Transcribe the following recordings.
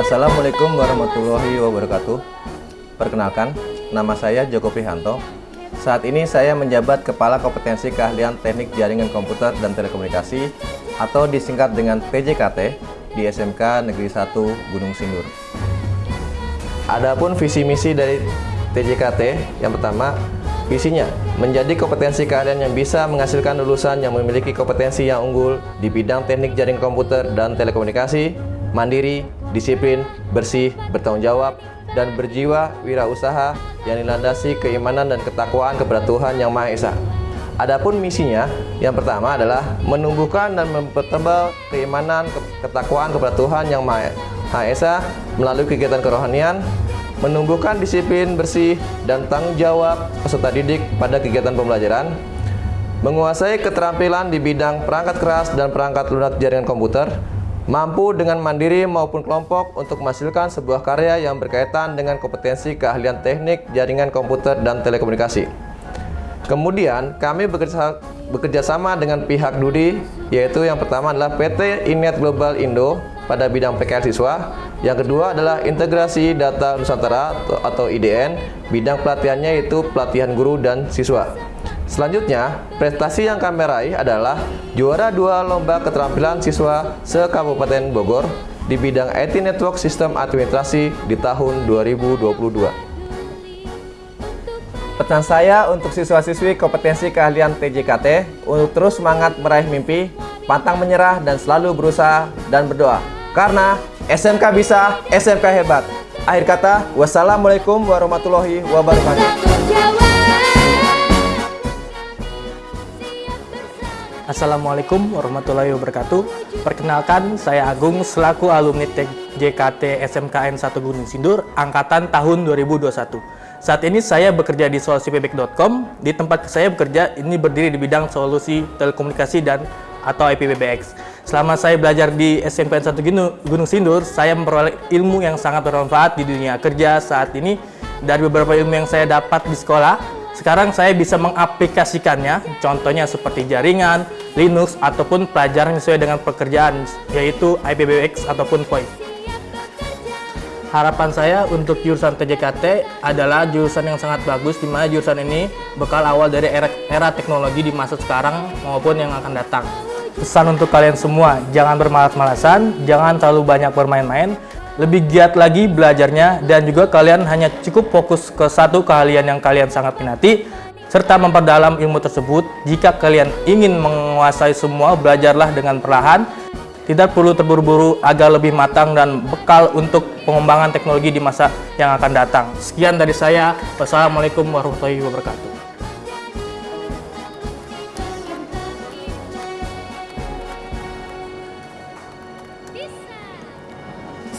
Assalamualaikum warahmatullahi wabarakatuh. Perkenalkan, nama saya Joko Prihanto. Saat ini saya menjabat Kepala Kompetensi Keahlian Teknik Jaringan Komputer dan Telekomunikasi atau disingkat dengan PJKT di SMK Negeri 1 Gunung Sindur. Adapun visi misi dari TJKT yang pertama, visinya menjadi kompetensi keahlian yang bisa menghasilkan lulusan yang memiliki kompetensi yang unggul di bidang teknik jaringan komputer dan telekomunikasi, mandiri, disiplin, bersih, bertanggung jawab, dan berjiwa wirausaha yang dilandasi keimanan dan ketakwaan kepada Tuhan Yang Maha Esa. Adapun misinya, yang pertama adalah menumbuhkan dan mempertebal keimanan, ke- ketakwaan kepada Tuhan Yang Maha Maha Esa melalui kegiatan kerohanian, menumbuhkan disiplin bersih dan tanggung jawab peserta didik pada kegiatan pembelajaran, menguasai keterampilan di bidang perangkat keras dan perangkat lunak jaringan komputer, mampu dengan mandiri maupun kelompok untuk menghasilkan sebuah karya yang berkaitan dengan kompetensi keahlian teknik jaringan komputer dan telekomunikasi. Kemudian kami bekerja, sama dengan pihak Dudi, yaitu yang pertama adalah PT Inet Global Indo pada bidang PKL siswa. Yang kedua adalah integrasi data Nusantara atau IDN, bidang pelatihannya yaitu pelatihan guru dan siswa. Selanjutnya, prestasi yang kami raih adalah juara dua lomba keterampilan siswa se-Kabupaten Bogor di bidang IT Network Sistem Administrasi di tahun 2022. Pesan saya untuk siswa-siswi kompetensi keahlian TJKT untuk terus semangat meraih mimpi, pantang menyerah dan selalu berusaha dan berdoa. Karena SMK bisa, SMK hebat. Akhir kata, wassalamualaikum warahmatullahi wabarakatuh. Assalamualaikum warahmatullahi wabarakatuh. Perkenalkan, saya Agung selaku alumni JKT SMKN 1 Gunung Sindur angkatan tahun 2021. Saat ini saya bekerja di solusi.pbx.com. Di tempat saya bekerja ini berdiri di bidang solusi telekomunikasi dan atau IPBBX. Selama saya belajar di SMKN 1 Gunung- Gunung Sindur, saya memperoleh ilmu yang sangat bermanfaat di dunia kerja saat ini. Dari beberapa ilmu yang saya dapat di sekolah, sekarang saya bisa mengaplikasikannya, contohnya seperti jaringan, Linux, ataupun pelajaran sesuai dengan pekerjaan, yaitu IPBX ataupun VoIP. Harapan saya untuk jurusan TJKT adalah jurusan yang sangat bagus, di mana jurusan ini bekal awal dari era, era teknologi di masa sekarang maupun yang akan datang. Pesan untuk kalian semua, jangan bermalas-malasan, jangan terlalu banyak bermain-main, lebih giat lagi belajarnya, dan juga kalian hanya cukup fokus ke satu keahlian yang kalian sangat minati, serta memperdalam ilmu tersebut. Jika kalian ingin menguasai semua, belajarlah dengan perlahan, tidak perlu terburu-buru agar lebih matang dan bekal untuk pengembangan teknologi di masa yang akan datang. Sekian dari saya. Wassalamualaikum warahmatullahi wabarakatuh.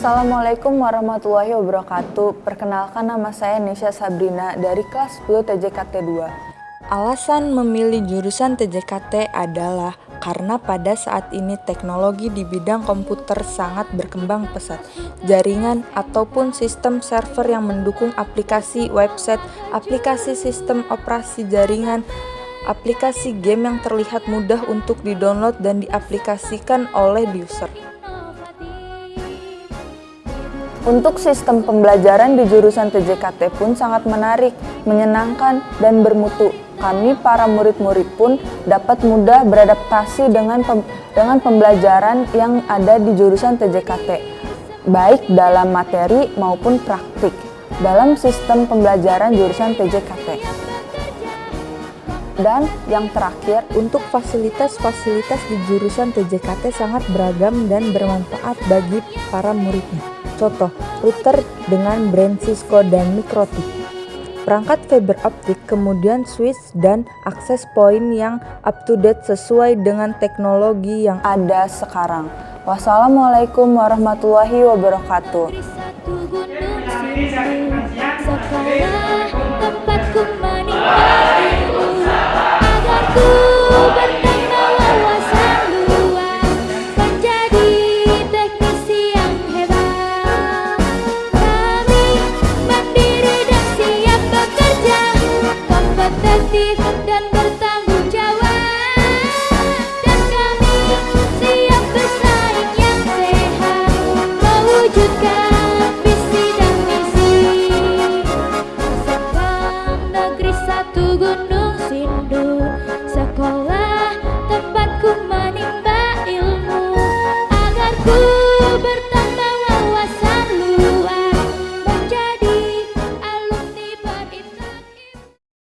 Assalamualaikum warahmatullahi wabarakatuh. Perkenalkan nama saya Nisha Sabrina dari kelas 10 TJKT 2. Alasan memilih jurusan TJKT adalah karena pada saat ini teknologi di bidang komputer sangat berkembang pesat. Jaringan ataupun sistem server yang mendukung aplikasi website, aplikasi sistem operasi jaringan, aplikasi game yang terlihat mudah untuk didownload dan diaplikasikan oleh user. Untuk sistem pembelajaran di jurusan TJKT pun sangat menarik, menyenangkan, dan bermutu. kami para murid-murid pun dapat mudah beradaptasi dengan pem dengan pembelajaran yang ada di jurusan TJKT, baik dalam materi maupun praktik dalam sistem pembelajaran jurusan TJKT. Dan yang terakhir, Untuk fasilitas-fasilitas di jurusan TJKT sangat beragam dan bermanfaat bagi para muridnya. Contoh, router dengan brand Cisco dan Mikrotik. Perangkat fiber optik, kemudian switch dan akses point yang up to date sesuai dengan teknologi yang ada sekarang. Wassalamualaikum warahmatullahi wabarakatuh.